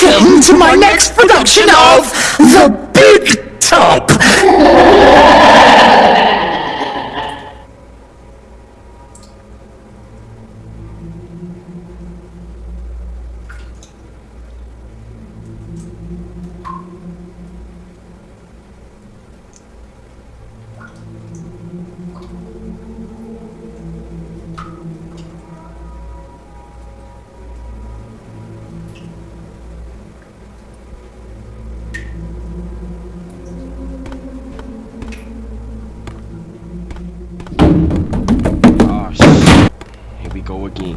Welcome to my next production of The Big go again.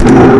Hmm.